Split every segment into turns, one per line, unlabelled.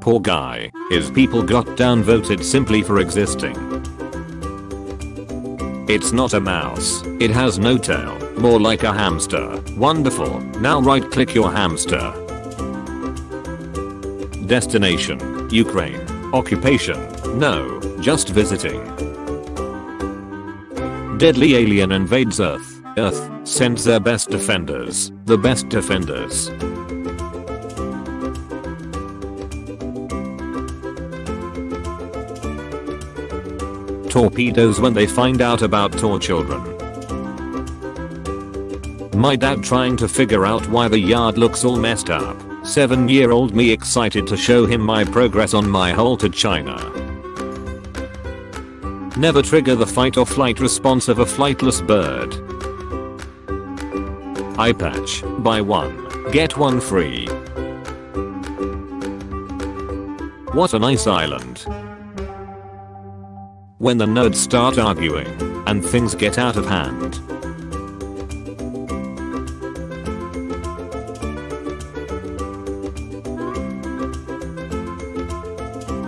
Poor guy, his people got downvoted simply for existing. It's not a mouse. It has no tail. More like a hamster. Wonderful. Now right click your hamster. Destination. Ukraine. Occupation. No. Just visiting. Deadly alien invades Earth. Earth sends their best defenders. The best defenders. Torpedoes when they find out about Tor children. My dad trying to figure out why the yard looks all messed up. 7 year old me excited to show him my progress on my hole to China. Never trigger the fight or flight response of a flightless bird. Eye patch, buy one, get one free. What a nice island. When the nerds start arguing, and things get out of hand.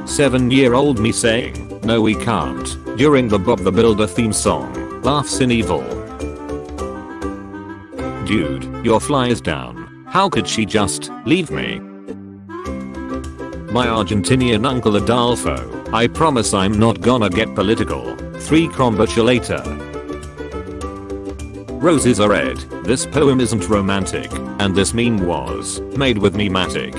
Seven year old me saying, no we can't, during the Bob the Builder theme song, laughs in evil. Dude, your fly is down. How could she just leave me? My Argentinian uncle Adolfo, I promise I'm not gonna get political. 3 crombacha later. Roses are red, this poem isn't romantic, and this meme was made with Mematic.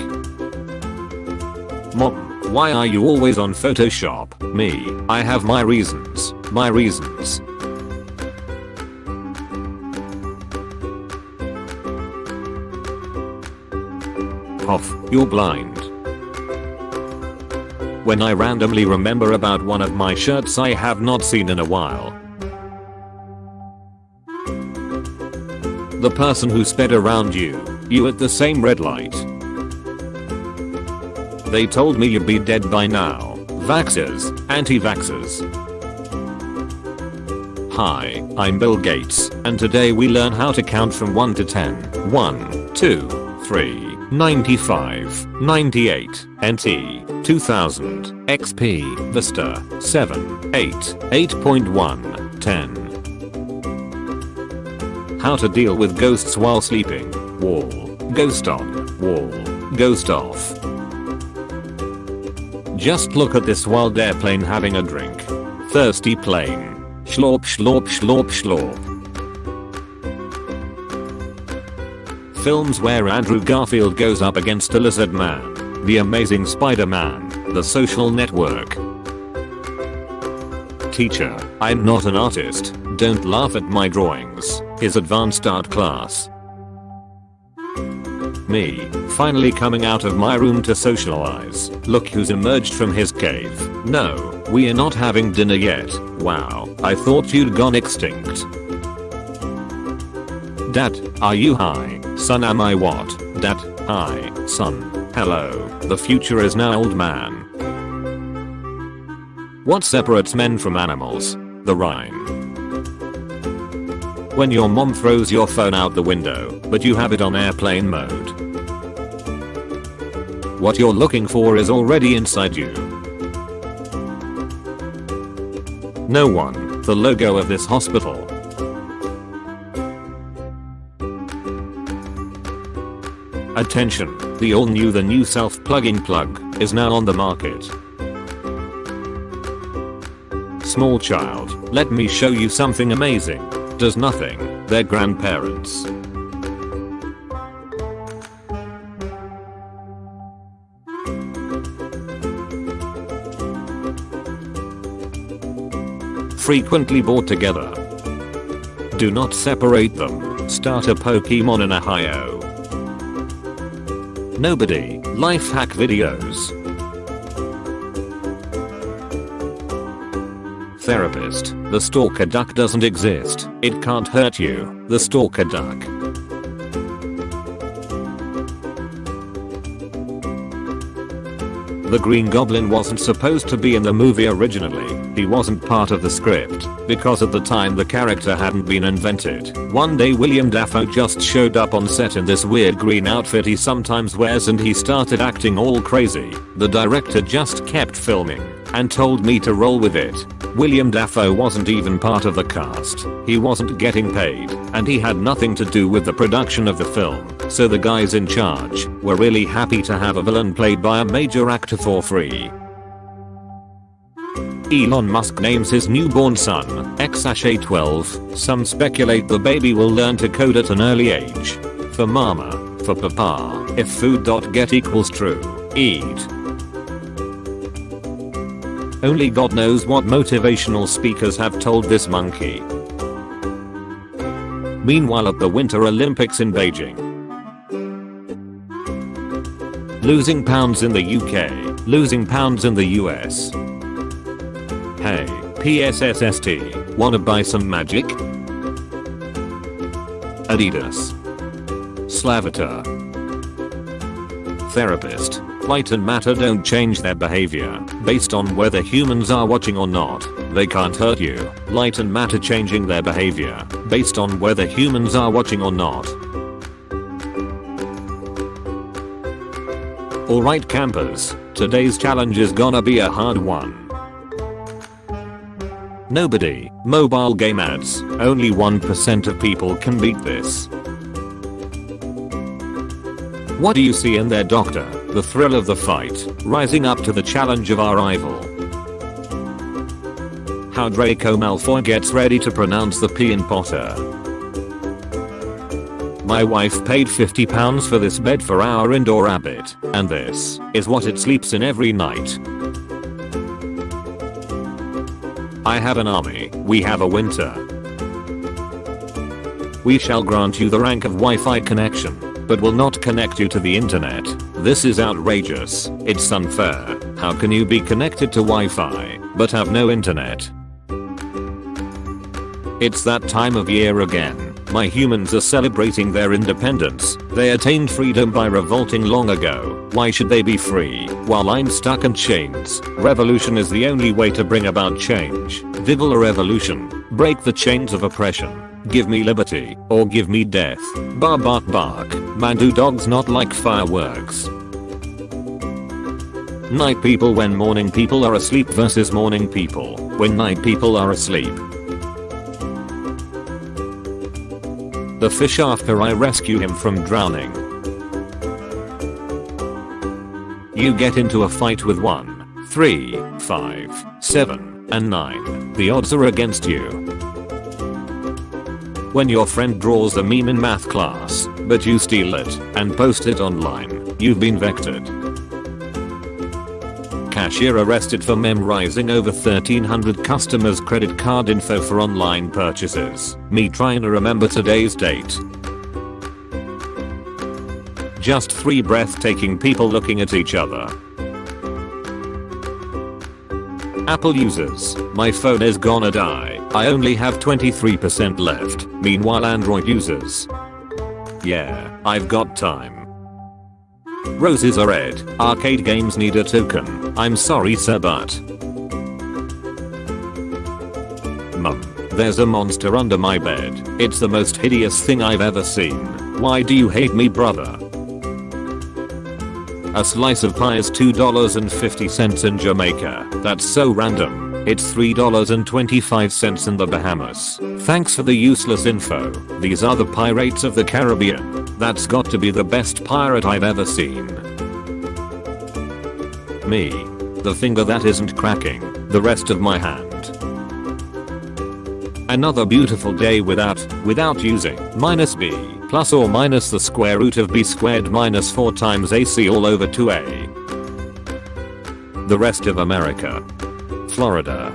Mom, why are you always on Photoshop? Me, I have my reasons, my reasons. Off, you're blind. When I randomly remember about one of my shirts I have not seen in a while. The person who sped around you, you at the same red light. They told me you'd be dead by now. Vaxxers, anti-vaxxers. Hi, I'm Bill Gates, and today we learn how to count from 1 to 10. 1, 2, 3, 95, 98, NT, 2000, XP, Vista, 7, 8, 8.1, 10. How to deal with ghosts while sleeping. Wall. Ghost on. Wall. Ghost off. Just look at this wild airplane having a drink. Thirsty plane. Schlorp schlorp schlorp schlorp. Films where Andrew Garfield goes up against a lizard man. The Amazing Spider-Man. The Social Network. Teacher, I'm not an artist, don't laugh at my drawings. His advanced art class. Me, finally coming out of my room to socialize. Look who's emerged from his cave. No, we are not having dinner yet. Wow, I thought you'd gone extinct. Dad, are you high? Son am I what? Dad, hi, son. Hello, the future is now old man. What separates men from animals? The rhyme. When your mom throws your phone out the window, but you have it on airplane mode. What you're looking for is already inside you. No one, the logo of this hospital. Attention, the all new the new self-plugging plug is now on the market. Small child, let me show you something amazing. Does nothing, their grandparents. Frequently bought together. Do not separate them. Start a Pokemon in Ohio. Nobody. Life hack videos. Therapist. The stalker duck doesn't exist. It can't hurt you. The stalker duck. The Green Goblin wasn't supposed to be in the movie originally, he wasn't part of the script, because at the time the character hadn't been invented. One day Willem Dafoe just showed up on set in this weird green outfit he sometimes wears and he started acting all crazy. The director just kept filming and told me to roll with it. Willem Dafoe wasn't even part of the cast, he wasn't getting paid, and he had nothing to do with the production of the film, so the guys in charge were really happy to have a villain played by a major actor for free. Elon Musk names his newborn son, Exashay12, some speculate the baby will learn to code at an early age. For mama, for papa, if food.get equals true, eat. Only God knows what motivational speakers have told this monkey. Meanwhile at the Winter Olympics in Beijing. Losing pounds in the UK, losing pounds in the US. Hey, PSSST, wanna buy some magic? Adidas. Slaviter. Therapist. Light and matter don't change their behavior based on whether humans are watching or not. They can't hurt you. Light and matter changing their behavior based on whether humans are watching or not. Alright campers, today's challenge is gonna be a hard one. Nobody, mobile game ads, only 1% of people can beat this. What do you see in there doctor? The thrill of the fight, rising up to the challenge of our rival. How Draco Malfoy gets ready to pronounce the P in Potter. My wife paid 50 pounds for this bed for our indoor rabbit, and this is what it sleeps in every night. I have an army, we have a winter. We shall grant you the rank of Wi-Fi connection, but will not connect you to the internet. This is outrageous. It's unfair. How can you be connected to Wi-Fi, but have no internet? It's that time of year again. My humans are celebrating their independence. They attained freedom by revolting long ago. Why should they be free while I'm stuck in chains? Revolution is the only way to bring about change. Vival a revolution. Break the chains of oppression. Give me liberty, or give me death. Bark bark bark. Man do dogs not like fireworks. Night people when morning people are asleep versus morning people when night people are asleep. The fish after I rescue him from drowning. You get into a fight with 1, 3, 5, 7, and 9. The odds are against you. When your friend draws a meme in math class, but you steal it and post it online, you've been vectored. Cashier arrested for memorizing over 1300 customers credit card info for online purchases. Me trying to remember today's date. Just three breathtaking people looking at each other. Apple users, my phone is gonna die. I only have 23% left. Meanwhile Android users. Yeah, I've got time. Roses are red. Arcade games need a token. I'm sorry sir but. Mum. There's a monster under my bed. It's the most hideous thing I've ever seen. Why do you hate me brother? A slice of pie is $2.50 in Jamaica. That's so random. It's $3.25 in the Bahamas. Thanks for the useless info. These are the pirates of the Caribbean. That's got to be the best pirate I've ever seen. Me. The finger that isn't cracking. The rest of my hand. Another beautiful day without, without using, minus b, plus or minus the square root of b squared minus 4 times ac all over 2a. The rest of America. Florida.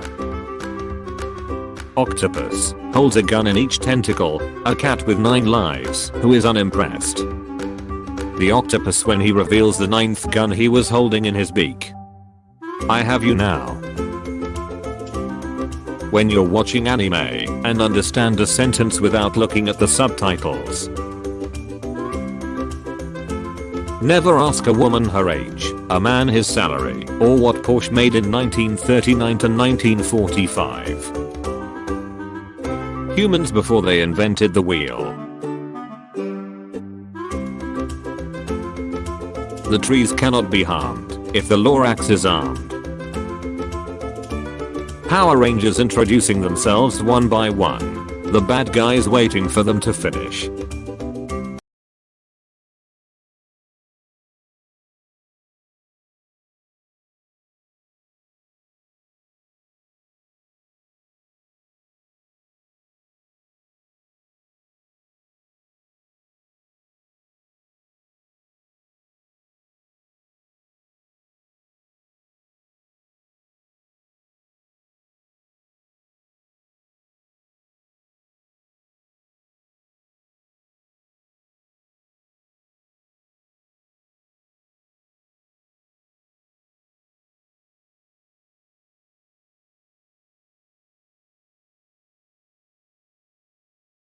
Octopus holds a gun in each tentacle, a cat with 9 lives who is unimpressed. The octopus when he reveals the ninth gun he was holding in his beak. I have you now. When you're watching anime and understand a sentence without looking at the subtitles. Never ask a woman her age, a man his salary, or what Porsche made in 1939 to 1945. Humans before they invented the wheel. The trees cannot be harmed if the Lorax is armed. Power Rangers introducing themselves one by one. The bad guys waiting for them to finish.